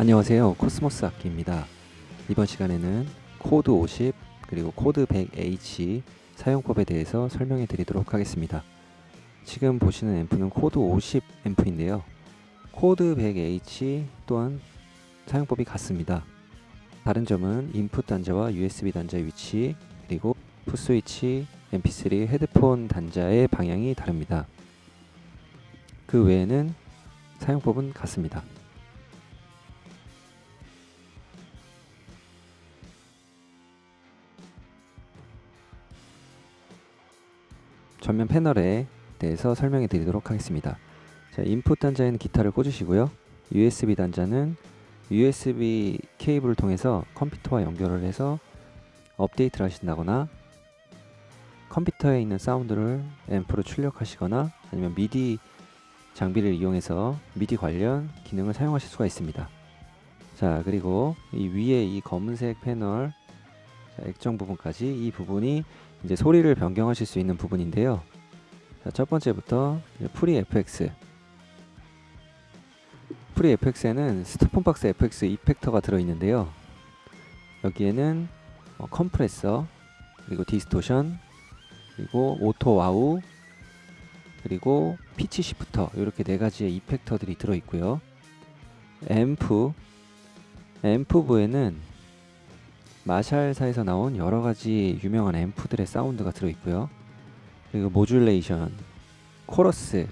안녕하세요. 코스모스 악기입니다. 이번 시간에는 코드 50 그리고 코드 100H 사용법에 대해서 설명해 드리도록 하겠습니다 지금 보시는 앰프는 코드 50 앰프인데요. 코드 100H 또한 사용법이 같습니다. 다른 점은 input 단자와 USB 단자의 위치 그리고 foot 스위치, mp3, 헤드폰 단자의 방향이 다릅니다. 그 외에는 사용법은 같습니다. 전면 패널에 대해서 설명해 드리도록 하겠습니다. 자, 인풋 단자에는 기타를 꽂으시고요. USB 단자는 USB 케이블을 통해서 컴퓨터와 연결을 해서 업데이트를 하신다거나 컴퓨터에 있는 사운드를 앰프로 출력하시거나 아니면 미디 장비를 이용해서 미디 관련 기능을 사용하실 수가 있습니다. 자 그리고 이 위에 이 검은색 패널 자, 액정 부분까지 이 부분이 이제 소리를 변경하실 수 있는 부분인데요. 자, 첫 번째부터 프리 FX 프리 FX에는 스토폰박스 FX 이펙터가 들어있는데요. 여기에는 어, 컴프레서 그리고 distortion 그리고 auto wah 그리고 pitch shifter 이렇게 네 가지의 effector들이 들어있고요. 앰프 앰프부에는 마샬사에서 나온 여러 가지 유명한 앰프들의 사운드가 들어있고요. 그리고 modulation, 코러스,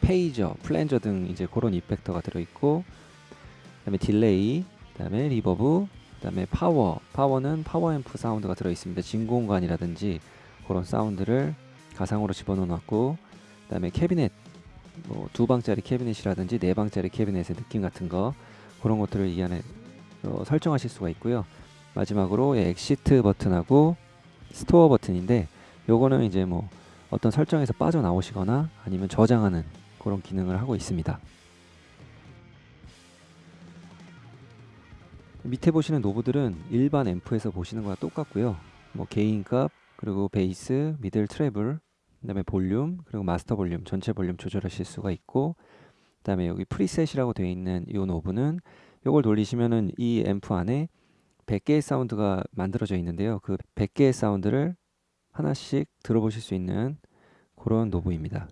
phaser, flanger 등 이제 그런 effector가 들어있고 그 다음에 delay, 그 다음에 reverb, 그 다음에 파워, 파워는 파워 앰프 사운드가 들어있습니다. 진공관이라든지 그런 사운드를 가상으로 집어넣어놨고 그 다음에 캐비넷, 뭐 두 방짜리 캐비넷이라든지 네 방짜리 캐비넷의 느낌 같은 거 그런 것들을 이 안에 어, 설정하실 수가 있고요. 마지막으로 exit 버튼하고 store 버튼인데 요거는 이제 뭐 어떤 설정에서 빠져나오시거나 아니면 저장하는 그런 기능을 하고 있습니다. 밑에 보시는 knob들은 일반 앰프에서 보시는 거와 똑같고요. 뭐 gain값, 그리고 베이스, middle treble, 그 다음에 볼륨, 그리고 마스터 볼륨, 전체 볼륨 조절하실 수가 있고 그 다음에 여기 preset이라고 되어 있는 이 knob는 이걸 돌리시면은 이 앰프 안에 100개의 사운드가 만들어져 있는데요. 그 100개의 사운드를 하나씩 들어보실 수 있는 그런 knob입니다.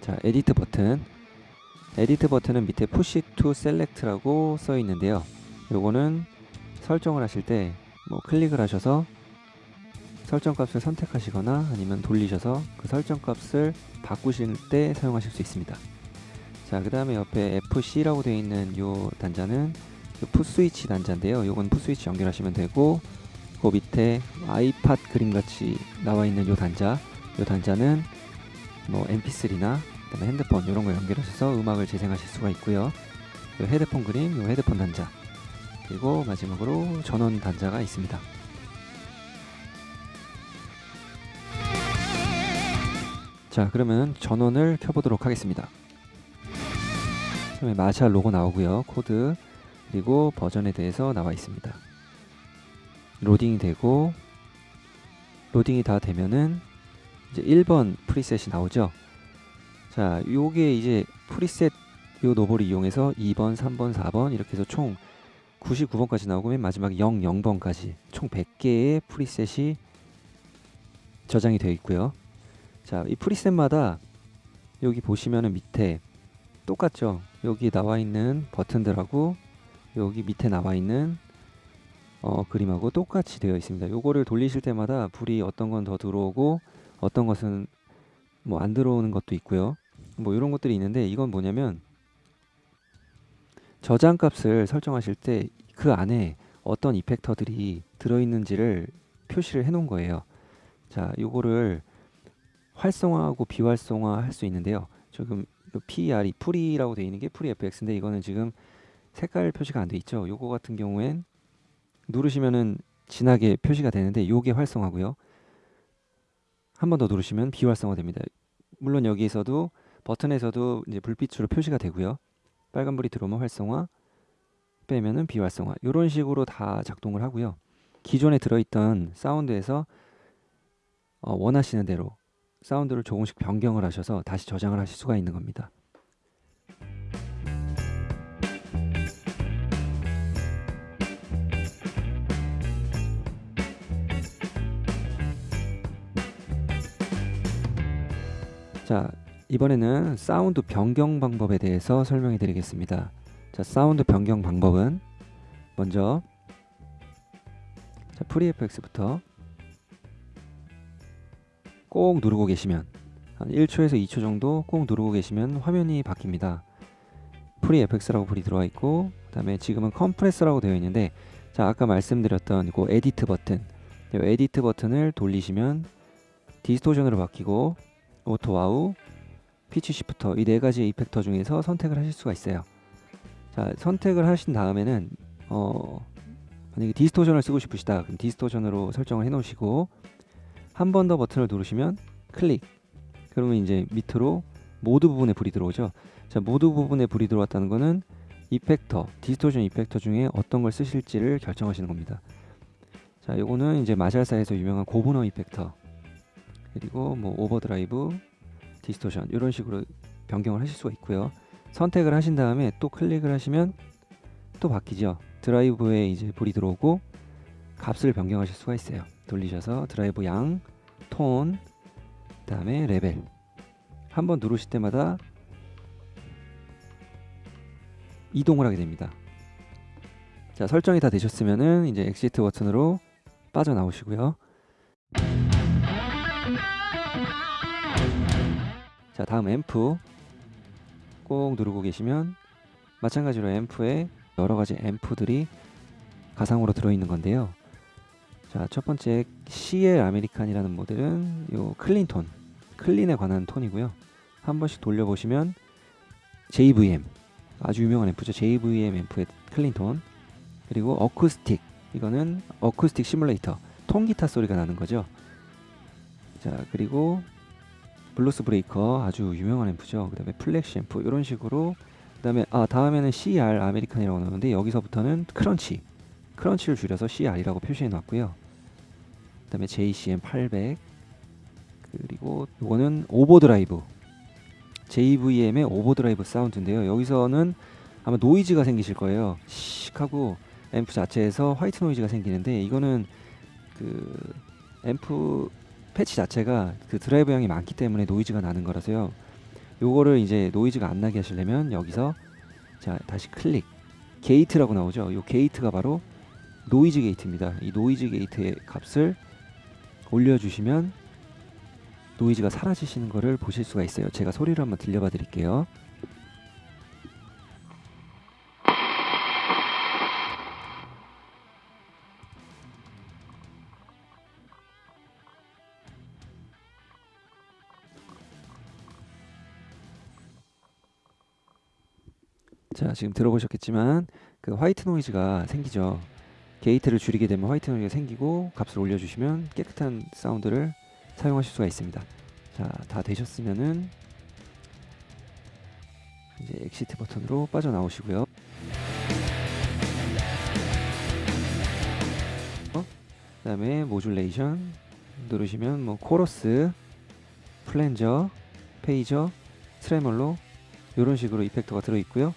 자, edit 버튼. edit 버튼은 밑에 Push to Select라고 써 있는데요. 요거는 설정을 하실 때 뭐 클릭을 하셔서 설정 값을 선택하시거나 아니면 돌리셔서 그 설정 값을 바꾸실 때 사용하실 수 있습니다. 자, 그 다음에 옆에 FC라고 되어 있는 요 단자는 풋 스위치 단자인데요. 요건 풋 스위치 연결하시면 되고 그 밑에 아이팟 그림같이 나와 있는 요 단자 요 단자는 뭐 mp3나 그다음에 핸드폰 이런 거 연결하셔서 음악을 재생하실 수가 있고요. 요 헤드폰 그림, 요 헤드폰 단자 그리고 마지막으로 전원 단자가 있습니다. 자 그러면 전원을 켜보도록 하겠습니다. 처음에 마샬 로고 나오고요. 코드 그리고 버전에 대해서 나와 있습니다. 로딩이 되고 로딩이 다 되면은 이제 1번 preset이 나오죠. 자, 요게 이제 preset 요 knob를 이용해서 2번, 3번, 4번 이렇게 해서 총 99번까지 나오고 맨 마지막 0, 0번까지 총 100개의 preset이 저장이 되어 있고요. 자, 이 프리셋마다 여기 보시면은 밑에 똑같죠. 여기 나와 있는 버튼들하고 여기 밑에 나와 있는 어, 그림하고 똑같이 되어 있습니다. 요거를 돌리실 때마다 불이 어떤 건 더 들어오고 어떤 것은 뭐 안 들어오는 것도 있고요. 뭐 이런 것들이 있는데 이건 뭐냐면 저장 값을 설정하실 때 그 안에 어떤 이펙터들이 들어있는지를 표시를 해 놓은 거예요. 자, 요거를 활성화하고 비활성화 할 수 있는데요. 지금 PR이 pre라고 되어 있는 게 pre FX인데 이거는 지금 색깔 표시가 안 돼 있죠. 요거 같은 경우엔 누르시면은 진하게 표시가 되는데 요게 활성화고요. 한 번 더 누르시면 비활성화 됩니다. 물론 여기에서도 버튼에서도 이제 불빛으로 표시가 되고요. 빨간불이 들어오면 활성화, 빼면은 비활성화. 이런 식으로 다 작동을 하고요. 기존에 들어있던 사운드에서 어, 원하시는 대로 사운드를 조금씩 변경을 하셔서 다시 저장을 하실 수가 있는 겁니다. 자, 이번에는 사운드 변경 방법에 대해서 설명해 드리겠습니다. 자, 사운드 변경 방법은 먼저 자, pre FX부터 꼭 누르고 계시면 한 1초에서 2초 정도 꼭 누르고 계시면 화면이 바뀝니다. pre FX라고 불이 들어와 있고 그 다음에 지금은 compressor라고 되어 있는데 자, 아까 말씀드렸던 그 edit 버튼 이 edit 버튼을 돌리시면 distortion으로 바뀌고 auto wah, pitch shifter 이 네 가지 effector 중에서 선택을 하실 수가 있어요. 자, 선택을 하신 다음에는 어, 만약에 distortion을 쓰고 싶으시다 그럼 distortion으로 설정을 해 놓으시고 한 번 더 버튼을 누르시면 클릭 그러면 이제 밑으로 모드 부분에 불이 들어오죠. 자, 모드 부분에 불이 들어왔다는 거는 effector, distortion effector 중에 어떤 걸 쓰실지를 결정하시는 겁니다. 자, 요거는 이제 마샬사에서 유명한 Guv'nor effector 그리고 뭐 overdrive, distortion 이런 식으로 변경을 하실 수가 있고요. 선택을 하신 다음에 또 클릭을 하시면 또 바뀌죠. 드라이브에 이제 불이 들어오고 값을 변경하실 수가 있어요. 돌리셔서 드라이브 양, 톤, 그다음에 레벨 한번 누르실 때마다 이동을 하게 됩니다. 자 설정이 다 되셨으면은 이제 exit 버튼으로 빠져나오시고요. 자 다음 앰프 꼭 누르고 계시면 마찬가지로 앰프에 여러 가지 앰프들이 가상으로 들어있는 건데요. 자 첫 번째 CL 아메리칸이라는 모델은 요 clean 톤, clean에 관한 톤이고요. 한 번씩 돌려보시면 JVM 아주 유명한 앰프죠. JVM 앰프의 clean tone 그리고 어쿠스틱 이거는 어쿠스틱 시뮬레이터 통기타 소리가 나는 거죠. 자 그리고 Bluesbreaker 아주 유명한 앰프죠. 그 다음에 Plexi 앰프 이런 식으로 그 다음에 아 다음에는 CR American이라고 나오는데 여기서부터는 crunch crunch를 줄여서 CR이라고 표시해 놨고요. 그 다음에 JCM 800 그리고 이거는 overdrive JVM의 overdrive 사운드인데요. 여기서는 아마 노이즈가 생기실 거예요. 씩 하고 앰프 자체에서 white noise가 생기는데 이거는 그 앰프 패치 자체가 그 드라이브 양이 많기 때문에 노이즈가 나는 거라서요. 요거를 이제 노이즈가 안 나게 하시려면 여기서 자 다시 클릭 gate라고 나오죠. 요 gate가 바로 noise gate입니다. 이 noise gate의 값을 올려주시면 노이즈가 사라지시는 것을 보실 수가 있어요. 제가 소리를 한번 들려봐 드릴게요. 자 지금 들어보셨겠지만 그 화이트 노이즈가 생기죠. gate를 줄이게 되면 white noise가 생기고 값을 올려주시면 깨끗한 사운드를 사용하실 수가 있습니다. 자 다 되셨으면은 이제 exit 버튼으로 빠져나오시고요. 어? 그 다음에 modulation 누르시면 뭐 코러스 flanger phaser 트레몰로 이런 식으로 이펙터가 들어있고요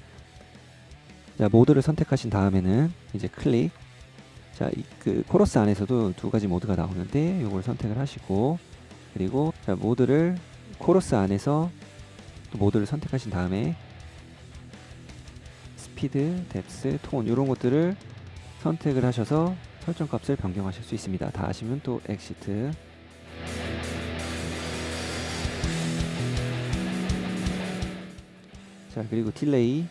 자, 모드를 선택하신 다음에는 이제 클릭. 자, 이, 그 코러스 안에서도 두 가지 모드가 나오는데 이걸 선택을 하시고 그리고 자, 모드를 코러스 안에서 또 모드를 선택하신 다음에 스피드, depth, 톤 이런 것들을 선택을 하셔서 설정 값을 변경하실 수 있습니다. 다 하시면 또 exit 자 그리고 delay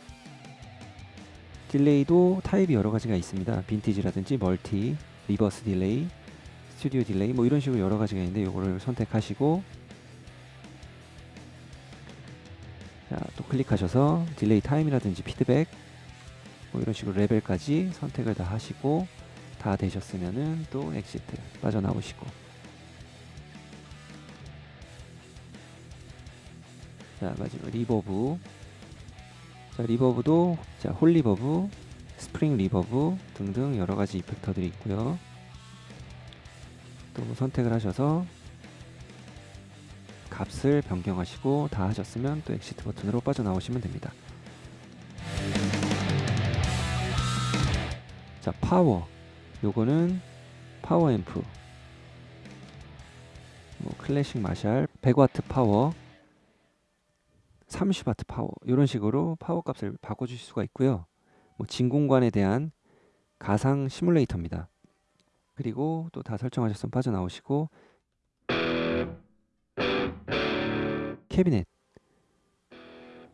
delay도 타입이 여러 가지가 있습니다. 빈티지라든지 멀티, reverse delay, studio delay 뭐 이런 식으로 여러 가지가 있는데 이거를 선택하시고 자, 또 클릭하셔서 delay time이라든지 피드백 뭐 이런 식으로 레벨까지 선택을 다 하시고 다 되셨으면은 또 exit 빠져나오시고 자 마지막 reverb 자 reverb도 자 hall reverb spring reverb 등등 여러 가지 이펙터들이 있고요. 또 선택을 하셔서 값을 변경하시고 다 하셨으면 또 exit 버튼으로 빠져나오시면 됩니다. 자 파워. 요거는 파워 앰프. 뭐 클래식 마샬 100와트 파워 30와트 파워 이런 식으로 파워 값을 바꿔주실 수가 있고요. 뭐 진공관에 대한 가상 시뮬레이터입니다. 그리고 또 다 설정하셨으면 빠져나오시고 캐비넷.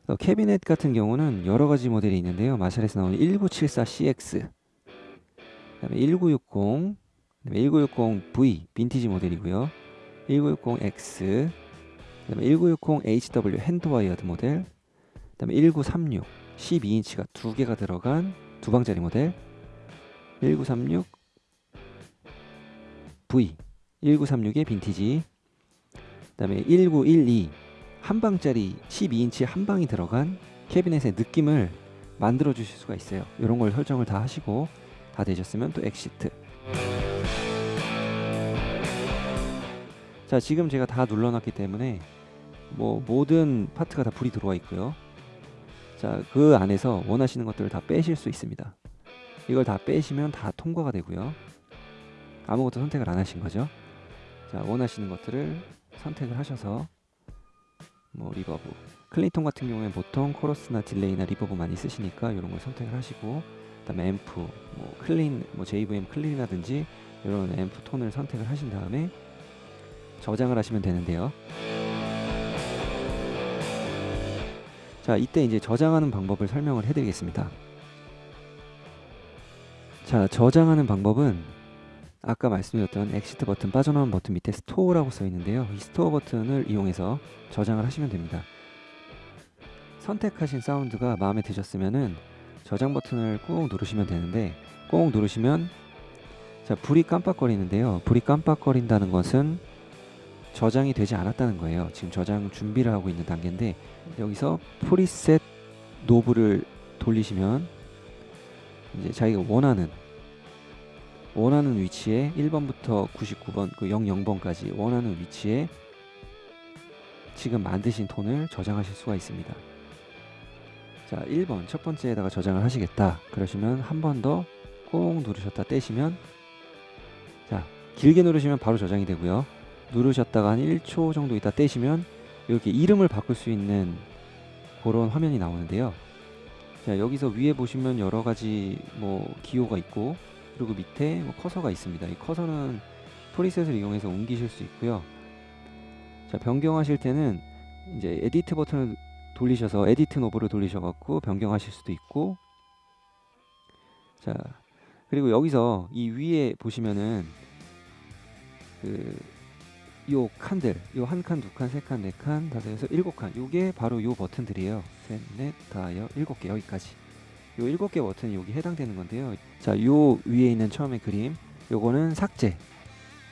어, 캐비넷 같은 경우는 여러 가지 모델이 있는데요. 마샬에서 나오는 1974CX 그다음에 1960, 그다음에 1960V 빈티지 모델이고요. 1960X, 그다음에 1960HW hand wired 모델, 그다음에 1936 12인치가 두 개가 들어간 두 방짜리 모델, 1936 V, 1936의 빈티지, 그다음에 1912 한 방짜리 12인치 한 방이 들어간 캐비넷의 느낌을 만들어 주실 수가 있어요. 이런 걸 설정을 다 하시고 다 되셨으면 또 exit 자 지금 제가 다 눌러놨기 때문에 뭐 모든 파트가 다 불이 들어와 있고요. 자 그 안에서 원하시는 것들을 다 빼실 수 있습니다. 이걸 다 빼시면 다 통과가 되고요. 아무것도 선택을 안 하신 거죠? 자 원하시는 것들을 선택을 하셔서 뭐 reverb. clean tone 같은 경우에 보통 코러스나 delay나 reverb 많이 쓰시니까 이런 걸 선택을 하시고 그다음에 앰프, 뭐 클린, 뭐 JVM 클린이라든지 이런 앰프 톤을 선택을 하신 다음에 저장을 하시면 되는데요. 자, 이때 이제 저장하는 방법을 설명을 해드리겠습니다. 자, 저장하는 방법은 아까 말씀드렸던 exit 버튼 빠져나온 버튼 밑에 store라고 써 있는데요. 이 store 버튼을 이용해서 저장을 하시면 됩니다. 선택하신 사운드가 마음에 드셨으면은 저장 버튼을 꾹 누르시면 되는데 꾹 누르시면 자 불이 깜빡거리는데요 불이 깜빡거린다는 것은 저장이 되지 않았다는 거예요. 지금 저장 준비를 하고 있는 단계인데 여기서 프리셋 노브를 돌리시면 이제 자기가 원하는 원하는 위치에 1번부터 99번 그 00번까지 원하는 위치에 지금 만드신 톤을 저장하실 수가 있습니다. 자 1번 첫 번째에다가 저장을 하시겠다. 그러시면 한 번 더 꾹 누르셨다 떼시면 자 길게 누르시면 바로 저장이 되고요 누르셨다가 한 1초 정도 있다 떼시면 이렇게 이름을 바꿀 수 있는 그런 화면이 나오는데요. 자 여기서 위에 보시면 여러 가지 뭐 기호가 있고 그리고 밑에 뭐 커서가 있습니다. 이 커서는 preset을 이용해서 옮기실 수 있고요. 자 변경하실 때는 이제 edit 버튼을 돌리셔서 edit knob를 돌리셔 갖고 변경하실 수도 있고. 자 그리고 여기서 이 위에 보시면은 그 요 칸들 요 한 칸, 두 칸, 세 칸, 네 칸, 다섯, 여섯, 일곱 칸. 요게 바로 요 버튼들이에요. 셋, 넷, 다, 여, 일곱 개 여기까지. 요 일곱 개 버튼이 여기 해당되는 건데요. 자 요 위에 있는 처음에 그림 요거는 삭제.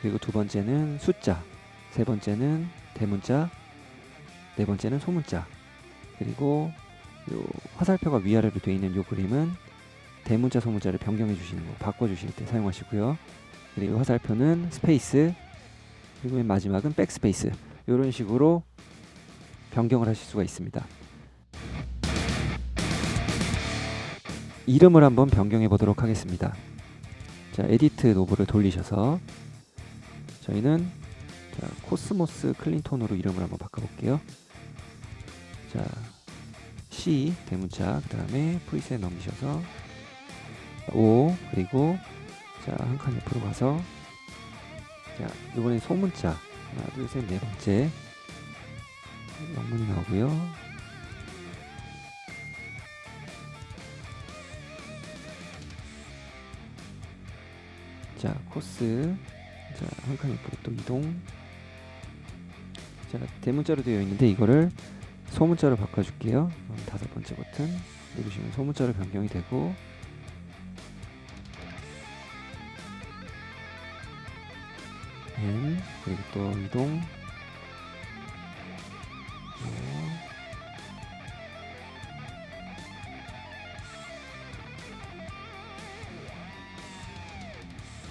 그리고 두 번째는 숫자. 세 번째는 대문자. 네 번째는 소문자. 그리고 요 화살표가 위아래로 되어 있는 요 그림은 대문자 소문자를 변경해 주시는 거 바꿔 주실 때 사용하시고요. 그리고 화살표는 스페이스 그리고 맨 마지막은 백스페이스. 이런 식으로 변경을 하실 수가 있습니다. 이름을 한번 변경해 보도록 하겠습니다. 자 edit knob를 돌리셔서 저희는 자, 코스모스 clean tone으로 이름을 한번 바꿔볼게요. 자 C 대문자 그 다음에 preset 넘기셔서 O 그리고 자 한 칸 옆으로 가서 자 이번엔 소문자. 하나 둘 셋 네 번째. 영문이 나오고요. 자 코스. 자한 칸 옆으로 또 이동. 자 대문자로 되어 있는데 이거를 소문자로 바꿔줄게요. 다섯 번째 버튼. 누르시면 소문자로 변경이 되고 행 그리고 또 이동.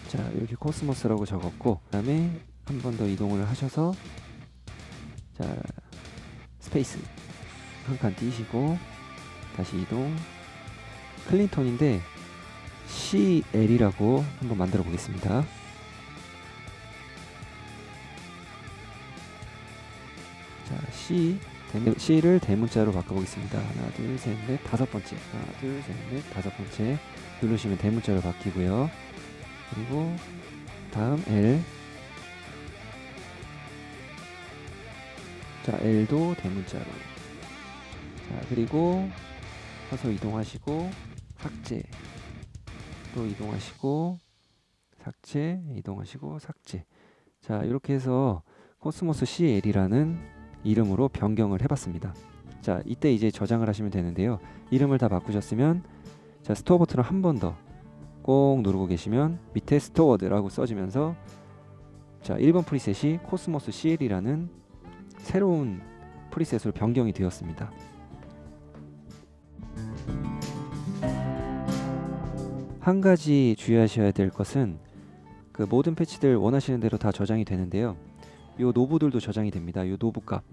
자 이렇게 코스모스라고 적었고 그 다음에 한 번 더 이동을 하셔서 자 스페이스. 한 칸 띄시고 다시 이동. 클린턴인데 CL이라고 한번 만들어 보겠습니다. C를 대문자로 바꿔보겠습니다. 하나 둘 셋 넷 다섯 번째. 하나 둘 셋 넷 다섯 번째. 누르시면 대문자로 바뀌고요. 그리고 다음 L. 자 L도 대문자로. 자 그리고 서서 이동하시고 삭제. 또 이동하시고 삭제 이동하시고 삭제. 자 이렇게 해서 코스모스 CL이라는 이름으로 변경을 해봤습니다. 자 이때 이제 저장을 하시면 되는데요. 이름을 다 바꾸셨으면 자 Store 버튼을 한 번 더 꼭 누르고 계시면 밑에 Stored라고 써지면서 자 1번 프리셋이 코스모스 CL이라는 새로운 프리셋으로 변경이 되었습니다. 한 가지 주의하셔야 될 것은 그 모든 패치들 원하시는 대로 다 저장이 되는데요. 요 노브들도 저장이 됩니다. 요 노브 값,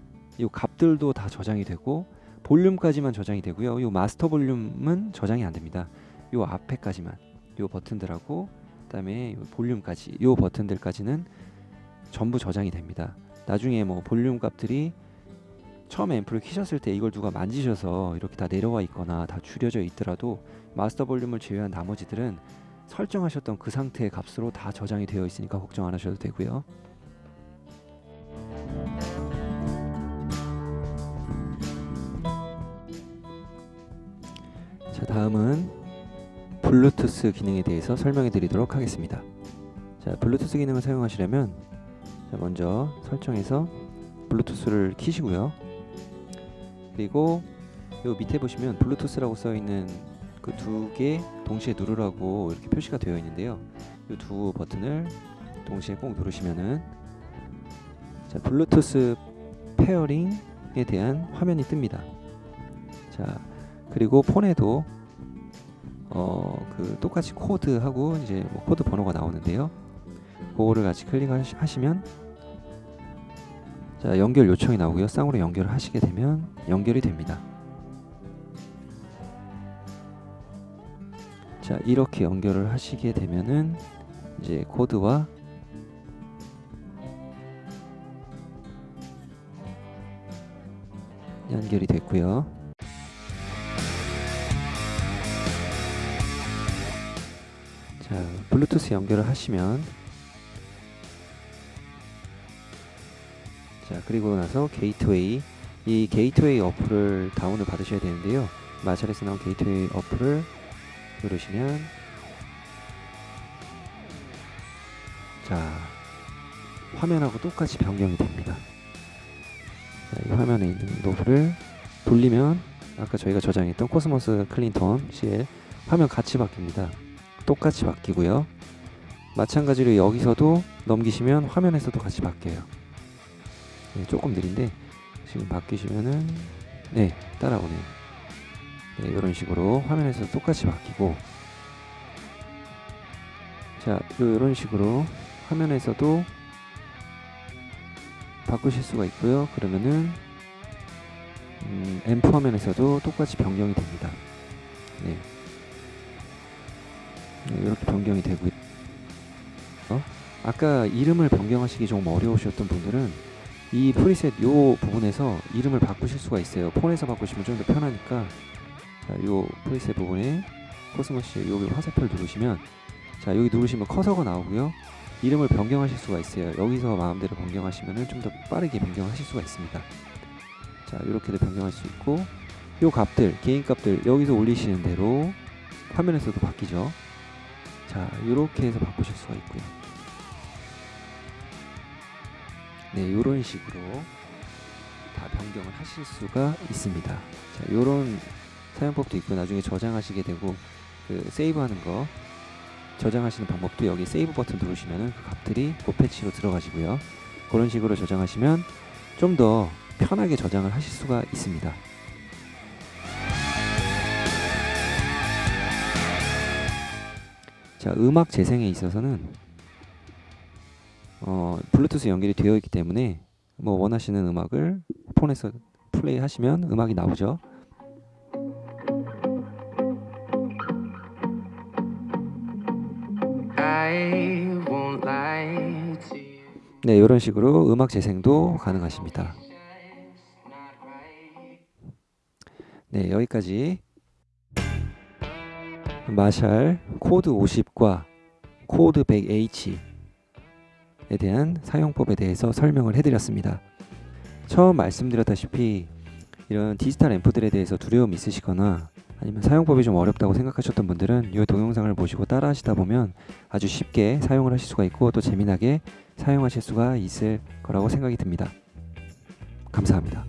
요 값들도 다 저장이 되고 볼륨까지만 저장이 되고요. 요 마스터 볼륨은 저장이 안 됩니다. 요 앞에까지만 요 버튼들하고 그 다음에 볼륨까지 요 버튼들까지는 전부 저장이 됩니다. 나중에 뭐 볼륨 값들이 처음에 앰프를 키셨을 때 이걸 누가 만지셔서 이렇게 다 내려와 있거나 다 줄여져 있더라도 마스터 볼륨을 제외한 나머지들은 설정하셨던 그 상태의 값으로 다 저장이 되어 있으니까 걱정 안 하셔도 되고요 다음은 블루투스 기능에 대해서 설명해 드리도록 하겠습니다. 자 블루투스 기능을 사용하시려면 자, 먼저 설정에서 블루투스를 키시고요. 그리고 요 밑에 보시면 블루투스라고 써 있는 그 두 개 동시에 누르라고 이렇게 표시가 되어 있는데요. 이 두 버튼을 동시에 꼭 누르시면은 자 블루투스 페어링에 대한 화면이 뜹니다. 자 그리고 폰에도 어 그 똑같이 CODE하고 이제 뭐 코드 번호가 나오는데요. 그거를 같이 클릭하시면 자 연결 요청이 나오고요. 쌍으로 연결을 하시게 되면 연결이 됩니다. 자 이렇게 연결을 하시게 되면은 이제 CODE와 연결이 됐고요 블루투스 연결을 하시면 자 그리고 나서 게이트웨이. 이 게이트웨이 어플을 다운을 받으셔야 되는데요. 마샬에서 나온 게이트웨이 어플을 누르시면 자 화면하고 똑같이 변경이 됩니다. 자, 이 화면에 있는 노브를 돌리면 아까 저희가 저장했던 코스모스 클린턴 CL 화면 같이 바뀝니다 똑같이 바뀌고요. 마찬가지로 여기서도 넘기시면 화면에서도 같이 바뀌어요. 네, 조금 느린데 지금 바뀌시면은 네 따라오네요. 네, 이런 식으로 화면에서 똑같이 바뀌고. 자 이런 식으로 화면에서도 바꾸실 수가 있고요. 그러면은 음, 앰프 화면에서도 똑같이 변경이 됩니다 아까 이름을 변경하시기 좀 어려우셨던 분들은 이 프리셋 요 부분에서 이름을 바꾸실 수가 있어요. 폰에서 바꾸시면 좀 더 편하니까 자, 요 프리셋 부분에 코스모시 여기 화살표를 누르시면 자 여기 누르시면 커서가 나오고요. 이름을 변경하실 수가 있어요. 여기서 마음대로 변경하시면 좀 더 빠르게 변경하실 수가 있습니다. 자 이렇게도 변경할 수 있고 요 값들 개인 값들 여기서 올리시는 대로 화면에서도 바뀌죠. 자 이렇게 해서 바꾸실 수가 있고요 네 요런 식으로 다 변경을 하실 수가 있습니다. 자 요런 사용법도 있고 나중에 저장하시게 되고 그 세이브하는 거 저장하시는 방법도 여기 세이브 버튼 누르시면 그 값들이 그 패치로 들어가시고요. 그런 식으로 저장하시면 좀 더 편하게 저장을 하실 수가 있습니다. 자 음악 재생에 있어서는 어, 블루투스 연결이 되어 있기 때문에 뭐 원하시는 음악을 폰에서 플레이 하시면 음악이 나오죠. 네, 이런 식으로 음악 재생도 가능하십니다. 네, 여기까지 마샬 코드 50과 코드 100H에 대한 사용법에 대해서 설명을 해드렸습니다. 처음 말씀드렸다시피 이런 디지털 앰프들에 대해서 두려움 있으시거나 아니면 사용법이 좀 어렵다고 생각하셨던 분들은 이 동영상을 보시고 따라 하시다 보면 아주 쉽게 사용을 하실 수가 있고 또 재미나게 사용하실 수가 있을 거라고 생각이 듭니다. 감사합니다.